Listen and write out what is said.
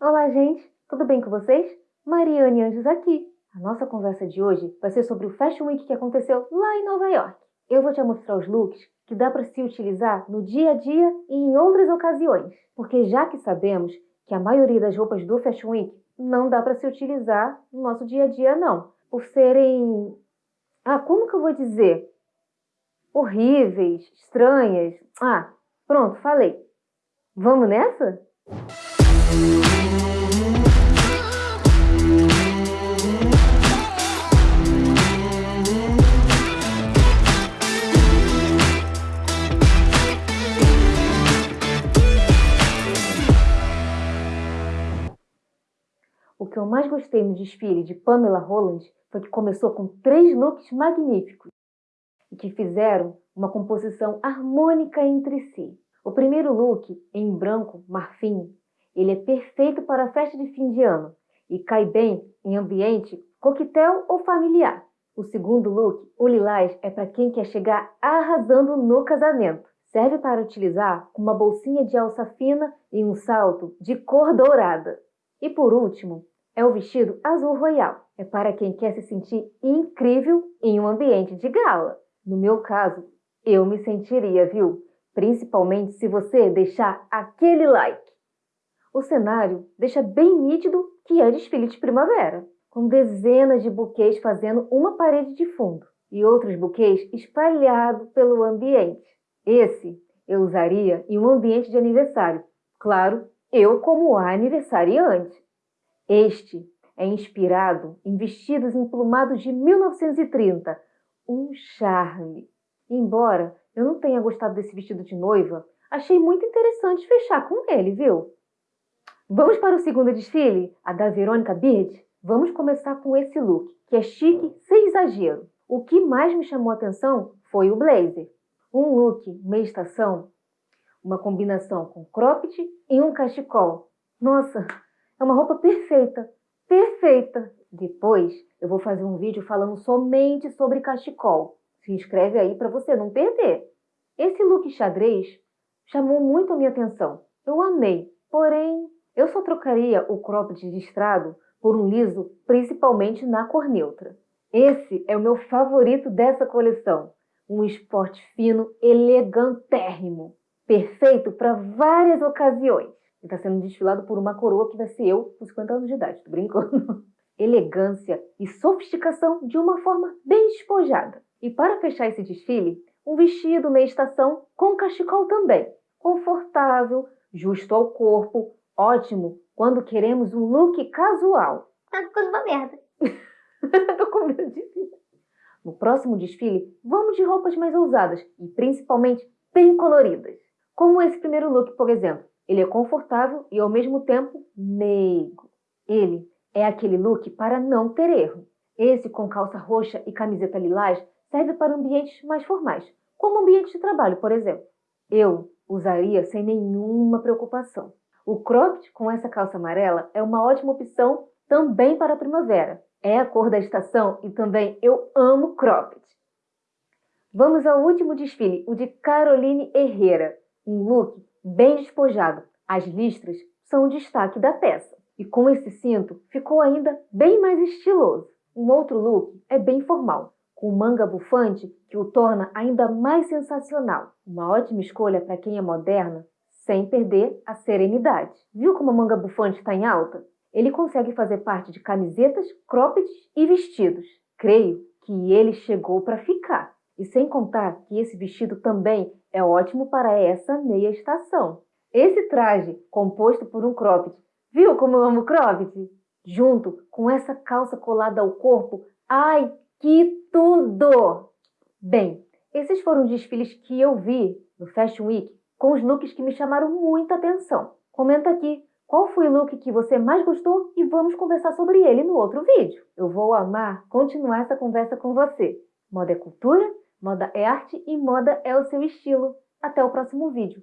Olá, gente! Tudo bem com vocês? Mariane Anjos aqui. A nossa conversa de hoje vai ser sobre o Fashion Week que aconteceu lá em Nova York. Eu vou te mostrar os looks que dá para se utilizar no dia a dia e em outras ocasiões. Porque já que sabemos que a maioria das roupas do Fashion Week não dá para se utilizar no nosso dia a dia, não. Por serem... Ah, como que eu vou dizer? Horríveis, estranhas. Ah, pronto, falei. Vamos nessa? O que eu mais gostei no desfile de Pamela Roland foi que começou com três looks magníficos e que fizeram uma composição harmônica entre si. O primeiro look, em branco marfim, ele é perfeito para a festa de fim de ano e cai bem em ambiente coquetel ou familiar. O segundo look, o lilás, é para quem quer chegar arrasando no casamento. Serve para utilizar com uma bolsinha de alça fina e um salto de cor dourada. E por último, é o vestido azul royal. É para quem quer se sentir incrível em um ambiente de gala. No meu caso, eu me sentiria, viu? principalmente se você deixar aquele like. O cenário deixa bem nítido que é desfile de primavera, com dezenas de buquês fazendo uma parede de fundo e outros buquês espalhados pelo ambiente. Esse eu usaria em um ambiente de aniversário, claro, eu como aniversariante. Este é inspirado em vestidos emplumados de 1930, um charme. Embora eu não tenha gostado desse vestido de noiva, achei muito interessante fechar com ele, viu? Vamos para o segundo desfile, a da Verônica Bird? Vamos começar com esse look, que é chique sem exagero. O que mais me chamou a atenção foi o blazer. Um look meia estação, uma combinação com cropped e um cachecol. Nossa, é uma roupa perfeita, perfeita! Depois eu vou fazer um vídeo falando somente sobre cachecol. Se inscreve aí para você não perder. Esse look xadrez chamou muito a minha atenção. Eu amei, porém eu só trocaria o cropped listrado por um liso, principalmente na cor neutra. Esse é o meu favorito dessa coleção. Um esporte fino, elegantérrimo. Perfeito para várias ocasiões. E está sendo desfilado por uma coroa que vai ser eu com 50 anos de idade, tô brincando. Elegância e sofisticação de uma forma bem despojada. E para fechar esse desfile, um vestido meia estação com cachecol também. Confortável, justo ao corpo, ótimo quando queremos um look casual. Tá ficando uma merda. Tô com medo de No próximo desfile, vamos de roupas mais ousadas e principalmente bem coloridas. Como esse primeiro look, por exemplo. Ele é confortável e ao mesmo tempo meigo. Ele é aquele look para não ter erro. Esse com calça roxa e camiseta lilás serve para ambientes mais formais, como ambiente de trabalho, por exemplo. Eu usaria sem nenhuma preocupação. O cropped com essa calça amarela é uma ótima opção também para a primavera. É a cor da estação e também eu amo cropped. Vamos ao último desfile, o de Caroline Herrera. Um look bem despojado. As listras são o destaque da peça. E com esse cinto ficou ainda bem mais estiloso. Um outro look é bem formal, com manga bufante que o torna ainda mais sensacional. Uma ótima escolha para quem é moderna, sem perder a serenidade. Viu como a manga bufante está em alta? Ele consegue fazer parte de camisetas, croppeds e vestidos. Creio que ele chegou para ficar. E sem contar que esse vestido também é ótimo para essa meia estação. Esse traje, composto por um cropped, viu como eu amo cropped? Junto com essa calça colada ao corpo, ai, que tudo! Bem, esses foram desfiles que eu vi no Fashion Week com os looks que me chamaram muita atenção. Comenta aqui qual foi o look que você mais gostou e vamos conversar sobre ele no outro vídeo. Eu vou amar continuar essa conversa com você. Moda é cultura, moda é arte e moda é o seu estilo. Até o próximo vídeo.